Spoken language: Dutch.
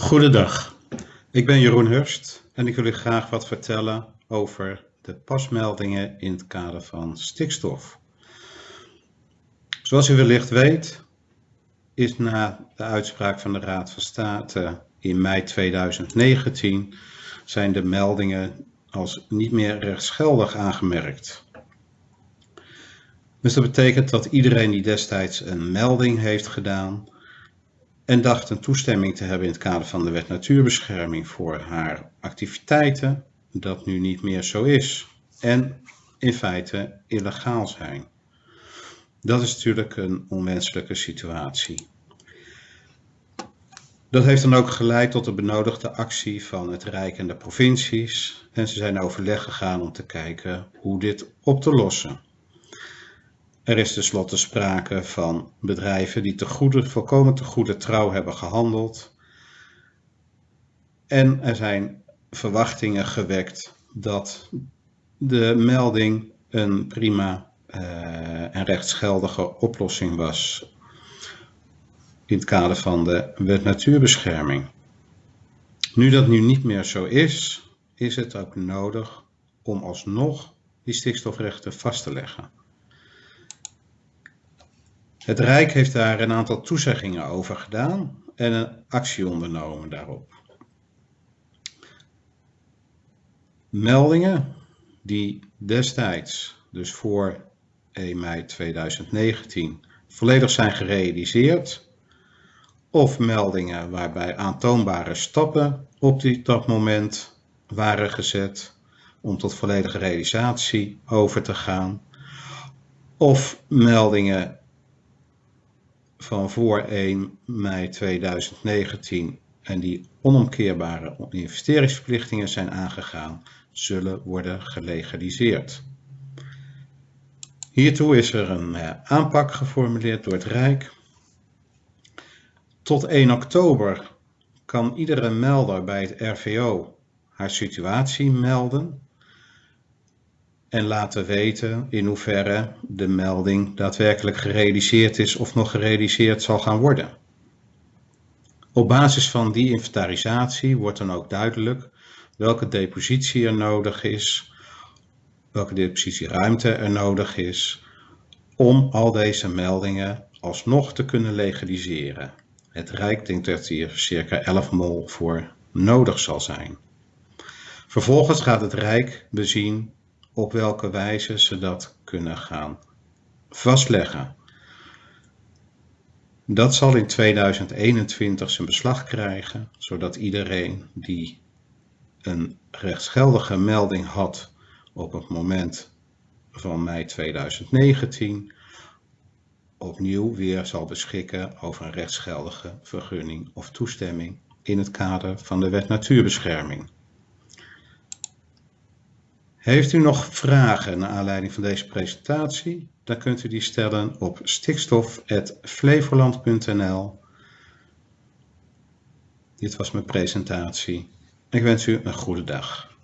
Goedendag, ik ben Jeroen Hurst en ik wil u graag wat vertellen over de pasmeldingen in het kader van stikstof. Zoals u wellicht weet, is na de uitspraak van de Raad van State in mei 2019 zijn de meldingen als niet meer rechtsgeldig aangemerkt. Dus dat betekent dat iedereen die destijds een melding heeft gedaan en dacht een toestemming te hebben in het kader van de wet natuurbescherming voor haar activiteiten, dat nu niet meer zo is en in feite illegaal zijn. Dat is natuurlijk een onwenselijke situatie. Dat heeft dan ook geleid tot de benodigde actie van het Rijk en de provincies en ze zijn overleg gegaan om te kijken hoe dit op te lossen. Er is tenslotte sprake van bedrijven die te volkomen te goede trouw hebben gehandeld. En er zijn verwachtingen gewekt dat de melding een prima uh, en rechtsgeldige oplossing was in het kader van de wet natuurbescherming. Nu dat nu niet meer zo is, is het ook nodig om alsnog die stikstofrechten vast te leggen. Het Rijk heeft daar een aantal toezeggingen over gedaan en een actie ondernomen daarop. Meldingen die destijds, dus voor 1 mei 2019, volledig zijn gerealiseerd, of meldingen waarbij aantoonbare stappen op dat moment waren gezet om tot volledige realisatie over te gaan, of meldingen van voor 1 mei 2019 en die onomkeerbare investeringsverplichtingen zijn aangegaan, zullen worden gelegaliseerd. Hiertoe is er een eh, aanpak geformuleerd door het Rijk. Tot 1 oktober kan iedere melder bij het RVO haar situatie melden en laten weten in hoeverre de melding daadwerkelijk gerealiseerd is of nog gerealiseerd zal gaan worden. Op basis van die inventarisatie wordt dan ook duidelijk welke depositie er nodig is, welke depositieruimte er nodig is om al deze meldingen alsnog te kunnen legaliseren. Het Rijk denkt dat hier circa 11 mol voor nodig zal zijn. Vervolgens gaat het Rijk bezien op welke wijze ze dat kunnen gaan vastleggen. Dat zal in 2021 zijn beslag krijgen, zodat iedereen die een rechtsgeldige melding had op het moment van mei 2019 opnieuw weer zal beschikken over een rechtsgeldige vergunning of toestemming in het kader van de wet natuurbescherming. Heeft u nog vragen naar aanleiding van deze presentatie? Dan kunt u die stellen op stikstof.flevoland.nl. Dit was mijn presentatie. Ik wens u een goede dag.